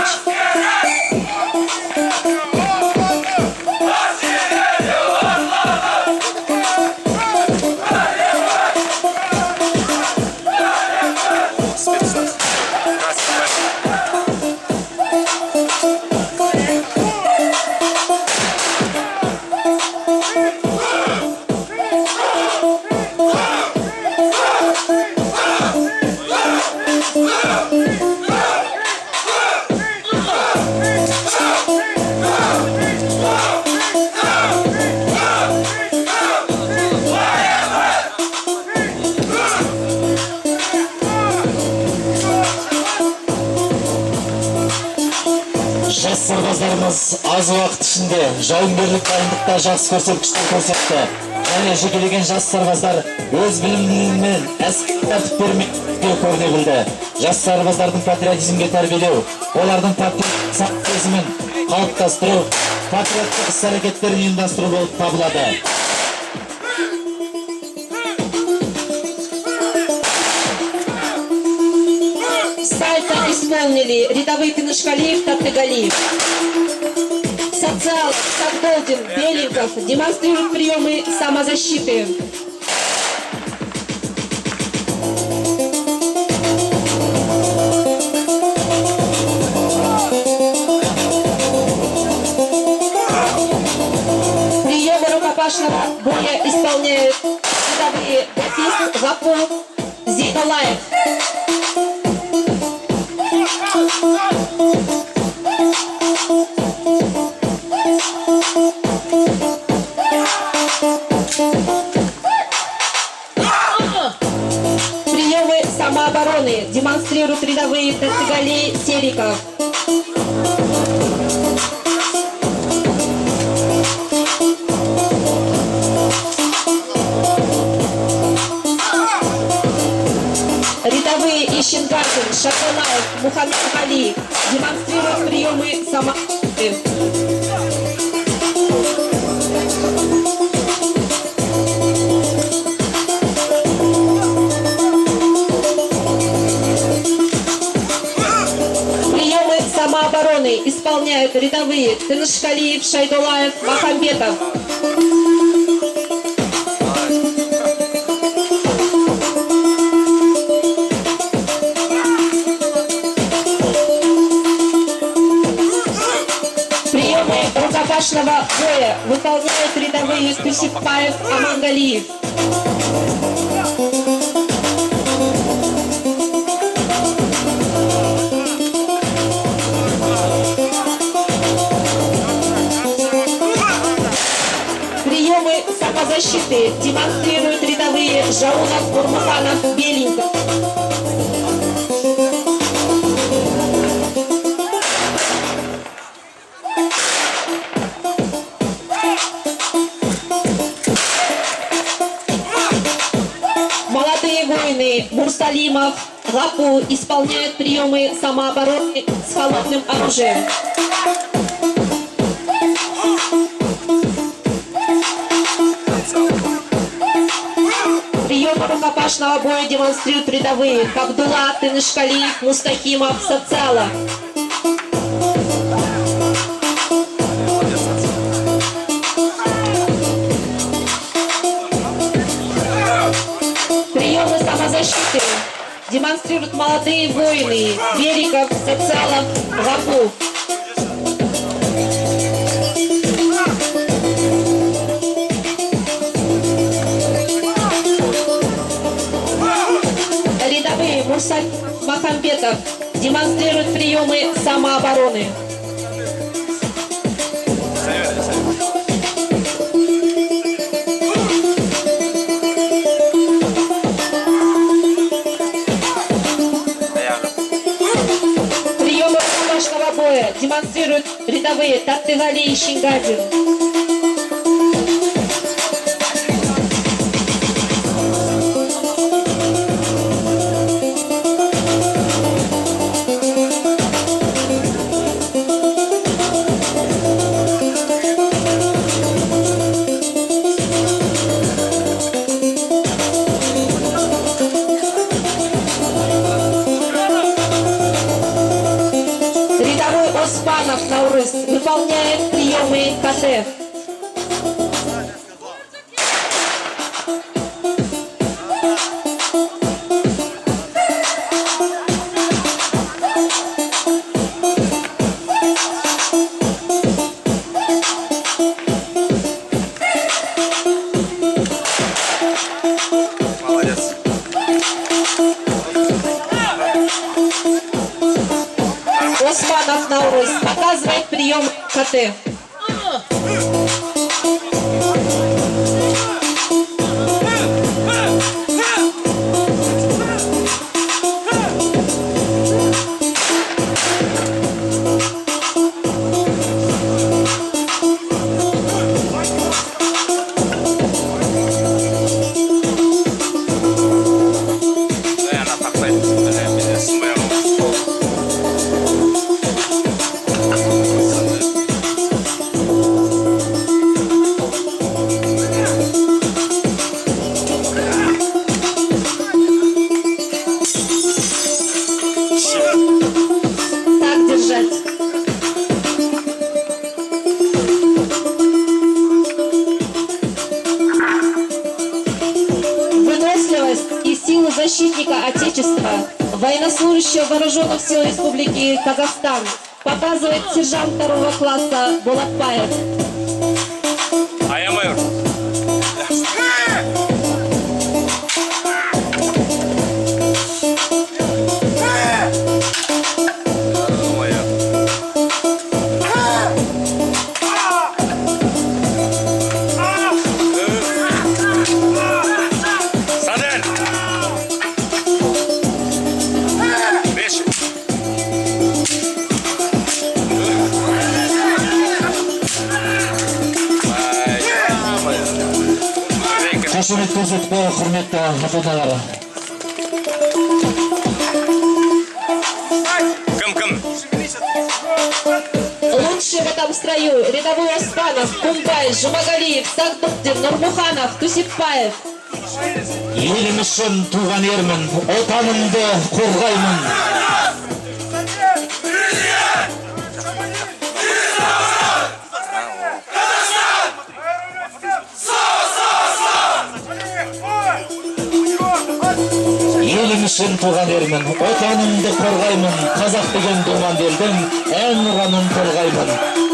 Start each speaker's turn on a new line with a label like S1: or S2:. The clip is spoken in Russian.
S1: жас сарбаздарымыз аз уақыт ішінде жауынгерлік дайындықта жақсы көрсеткіштер көрсетті. Және жекелеген жас сарбаздар өз білімдерімен әскери тәртіптермен көріне білді. Жас сарбаздардың патриотизмге тәрбиелеу олардың сезімін қалыптастыру патриоттық іс әрекеттерін ұйымдастыру болып табылады.
S2: Исполнили рядовые Пинышкалиев, Таттыгалиев. Социал, Савдолдин, Беленьков демонстрируют приемы самозащиты. Приемы рукопашного боя исполняют рядовые Гафист, Лапов, Зиколаев. Самообороны демонстрируют рядовые Тацегалей Сериков. Рядовые Ищенкашин, Шакалаев, Мухаммед Али демонстрируют приемы самообороны. Исполняют рядовые Тынышкалиев, Шайдулаев, Махамбетов. Приемы рукопашного боя выполняют рядовые Тусипаев, Амангалиев. Приемы самозащиты демонстрируют рядовые Жаунов, Бурмаханов, Беленьков. Молодые воины Мурсалимов, Лапу исполняют приемы самообороны с холодным оружием. Рукопашного боя демонстрируют рядовые Кабдула, Тынышкалиев, Мустахимов, Социала. Приемы самозащиты демонстрируют молодые воины Берегов, Социалов, Лапу. Махамбетов демонстрируют приемы самообороны. Приемы рукопашного боя демонстрируют рядовые Таттыгали и Шингадин. Приемы КТ.
S3: Молодец.
S2: Османов Наурыз показывает прием КТ. Военнослужащего Вооруженных сил Республики Казахстан показывает сержант второго класса Булатбаев.
S1: қошемет көрсетіп қойған құрметті ата аналар
S3: Кым, кым!
S2: Лучшие в этом строю рядовой Оспанов, Кумбай, Жумагалиев, Сагдуктин, Нурмуханов, Тусипбаев.
S1: елім үшін туған ермін отанымды қорғаймын елім Үшін туған ермін отанымды қорғаймын қазақ деген думан елдің ән ұранын толғаймын.